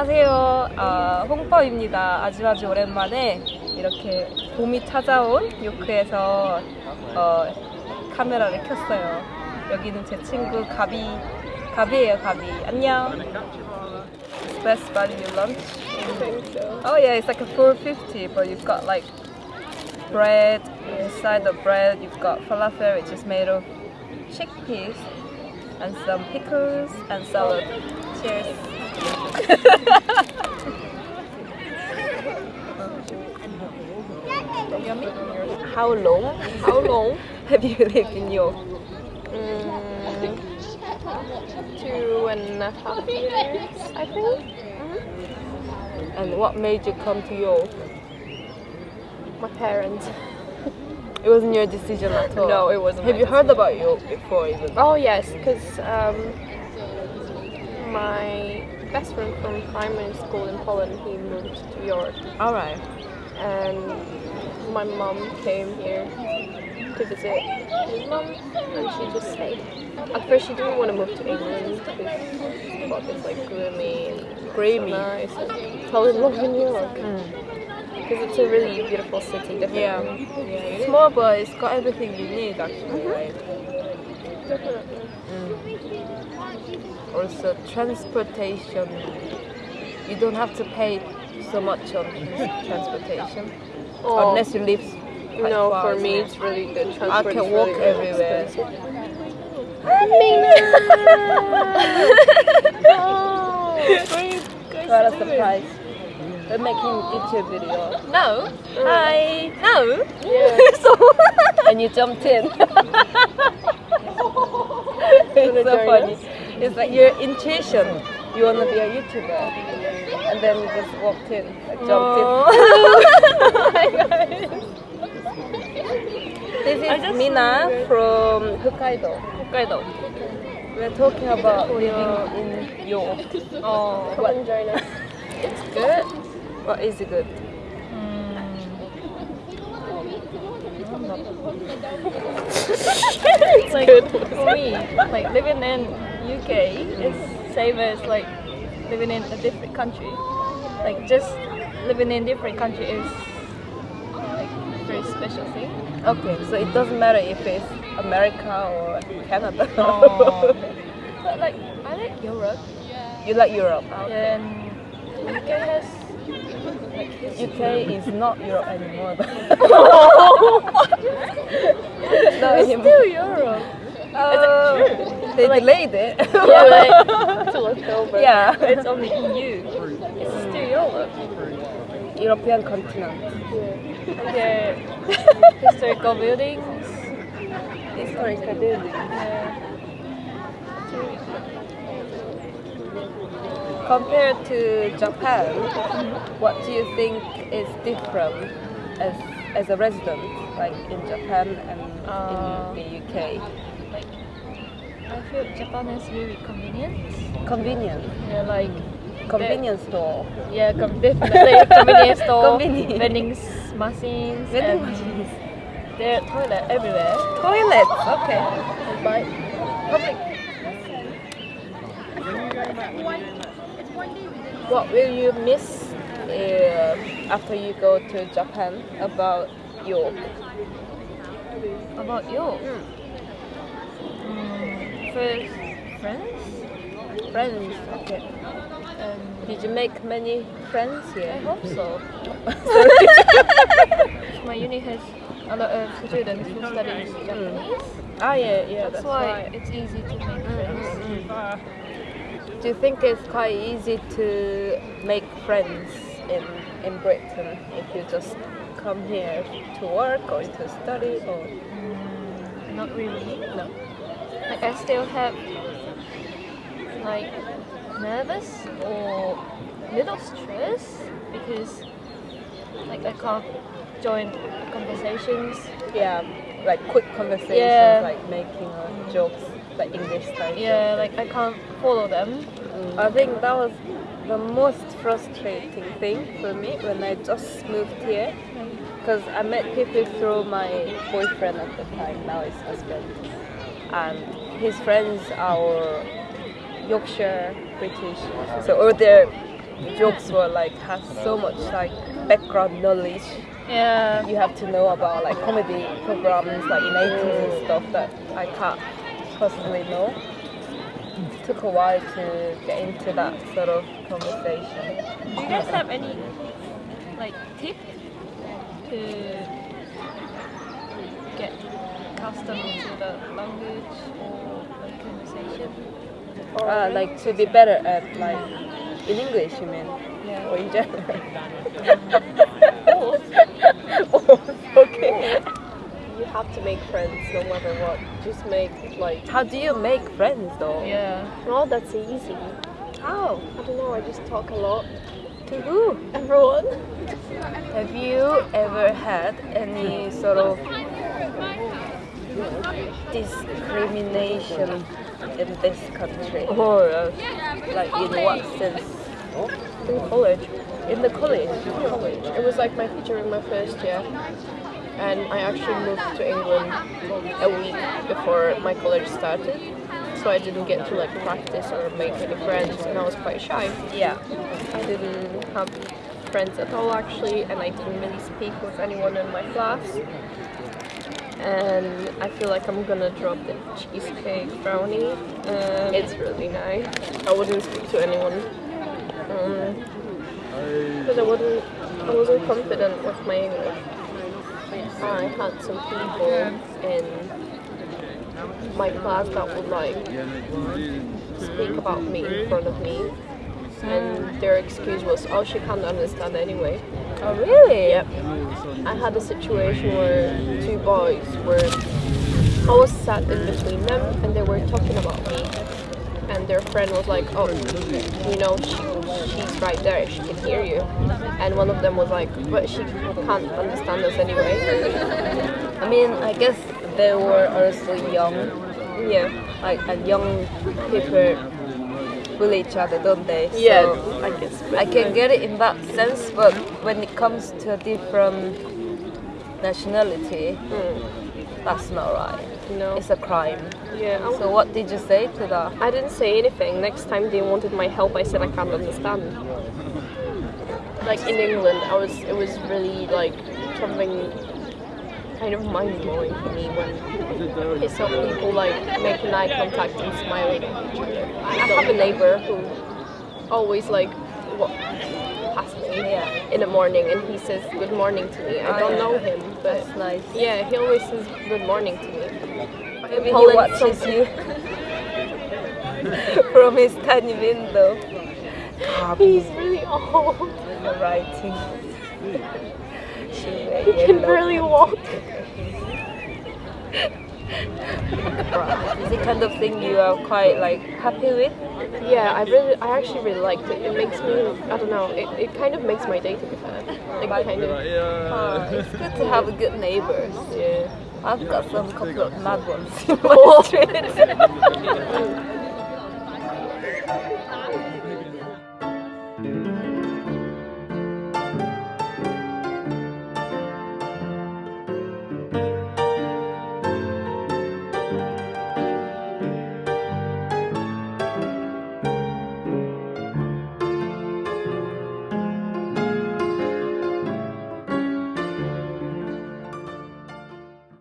안녕하세요. 아, 홍퍼입니다. 아주 아주 오랜만에 이렇게 봄이 찾아온 요크에서 어, 카메라를 켰어요. 여기는 제 친구 가비, 가비예요, 가비. 안녕. Best value lunch. Oh yeah, it's like a 450, but you've got like bread. Inside the bread, you've got falafel, which is made of chickpeas, and some pickles and salad. Cheers. How long? How long have you lived in York? Mm, two and a half years, I think. And what made you come to York? My parents. It wasn't your decision at all. No, it wasn't Have you heard about York before even? Oh yes, because um, my best friend from primary school in Poland, he moved to York, All right. and my mom came here to visit his mom, and she just stayed. At first, she didn't want to move to England because she thought it's like gloomy and Creamy. nice, and fell in love in York because it's a really beautiful city. Definitely. Yeah. yeah. Small, but it's got everything you need actually. Mm-hmm. Right? Mm. Definitely. Also, transportation. You don't have to pay so much on transportation Oh. unless you live. No, for me it's really good. I can walk really, everywhere. expensive. What a surprise! We're making YouTube video. No. Mm. Hi. No. Yeah. so and you jumped in. it's so funny. It's like your intuition. You wanna be a YouTuber, and then you just walked in, like jumped in. oh This is Mina from Hokkaido. Hokkaido. We're talking about living in York. Oh, Come and join us. it's good. What is it good? Hmm. Like for me, like living in UK is same as like living in a different country. Like just living in different country is like a very special thing. Okay, so it doesn't matter if it's America or Canada. Oh. But like I like Europe. you like Europe. And UK has UK is not Europe anymore. no, anymore. still Europe. Uh, they delayed it. Yeah, like Till October. yeah. it's only EU. It's still Europe. European continent. And there historical buildings. Historical buildings. Yeah. Compared to Japan, what do you think is different as as a resident, like in Japan and Uh, in the UK? like I feel Japan is very convenient. Convenient. Yeah, like Convenience store. yeah, com- definitely convenience store, Convenient. vending machines, Vending machines. there are toilet everywhere. Toilets. Okay. And by public. What will you miss uh, after you go to Japan about York? About you? Mm, first, friends. Friends. Okay. Um, Did you make many friends here? I hope so. My uni has a lot of students who study Japanese. Ah, yeah, yeah. That's, That's, why why. it's easy to make friends. Do you think it's quite easy to make friends in in Britain if you just come here to work or to study or Mm, not really. no? Like I still have like nervous or little stress because like I can't join conversations. Yeah, like quick conversations, Yeah. like making uh, jokes, like English style. Yeah, like I can't follow them. Mm. I think that was the most frustrating thing for me when I just moved here. Because I met people through my boyfriend at the time, now his husband. And his friends are Yorkshire British. So, all they're the jokes were like has so much like background knowledge. Yeah. You have to know about like comedy programs like in 80s and stuff that I can't possibly know. It took a while to get into that sort of conversation. Do you guys have any like tip to get accustomed to the language or like conversation? Uh, like to be better at like in English, you mean? Yeah. Or in general? oh, okay. You have to make friends no matter what. Just make like How do you make friends though? Yeah. well that's easy. How? I don't know, I just talk a lot. To who? Everyone. Have you ever had any sort of discrimination in this country? Or uh, like in what sense? In college. In the college? college. It was like my during my first year, and I actually moved to England a week before my college started, so I didn't get to like practice or make any friends, and I was quite shy. Yeah. I didn't have friends at all actually, and I didn't really speak with anyone in my class. And I feel like I'm gonna drop the cheesecake brownie. Um, it's really nice. I wouldn't speak to anyone. Um, because I wasn't, I wasn't confident with my English. I had some people in my class that would like speak about me in front of me, and their excuse was, "Oh, she can't understand anyway." Oh really? Yep. I had a situation where two boys were. I was sat in between them, and they were talking about me. And their friend was like, "Oh, you know, she, she's right there. She can hear you." And one of them was like, "But she can't understand us anyway." I mean, I guess they were also young. Yeah. Like, and young people bully each other, don't they? Yeah. So, I guess. I can get it in that sense, but when it comes to a different nationality, hmm. That's not right. No. It's a crime. Yeah. So what did you say to that? I didn't say anything. Next time they wanted my help, I said I can't understand. Like in England, I was it was really like something kind of mind blowing for me when I saw people like making eye contact and smiling at each other. I have a neighbor who always like wa- past me Yeah. in the morning and he says good morning to me. I Oh, don't know him, but nice. yeah, he always says good morning to me. Maybe he watches you from his tiny window. Ah, He's really old. Writing. He can barely walk. Is it kind of thing you are quite like happy with? Yeah, I really, I actually really liked it. It makes me, I don't know, it, it kind of makes my day to be fair. Like kind of, Uh, it's good to have a good neighbors. yeah. I've got some couple of mad ones in my street.